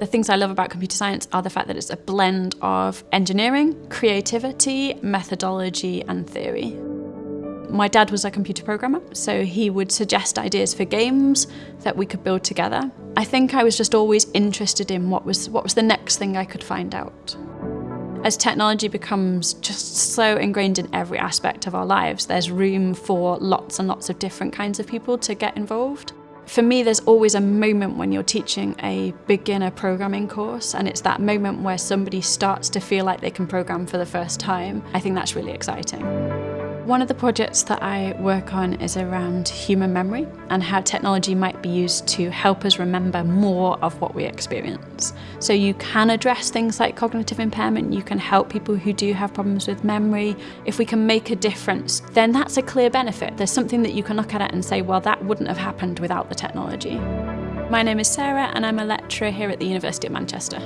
The things I love about computer science are the fact that it's a blend of engineering, creativity, methodology and theory. My dad was a computer programmer, so he would suggest ideas for games that we could build together. I think I was just always interested in what was, what was the next thing I could find out. As technology becomes just so ingrained in every aspect of our lives, there's room for lots and lots of different kinds of people to get involved. For me, there's always a moment when you're teaching a beginner programming course, and it's that moment where somebody starts to feel like they can program for the first time. I think that's really exciting. One of the projects that I work on is around human memory and how technology might be used to help us remember more of what we experience. So you can address things like cognitive impairment, you can help people who do have problems with memory. If we can make a difference, then that's a clear benefit. There's something that you can look at it and say, well, that wouldn't have happened without the technology. My name is Sarah and I'm a lecturer here at the University of Manchester.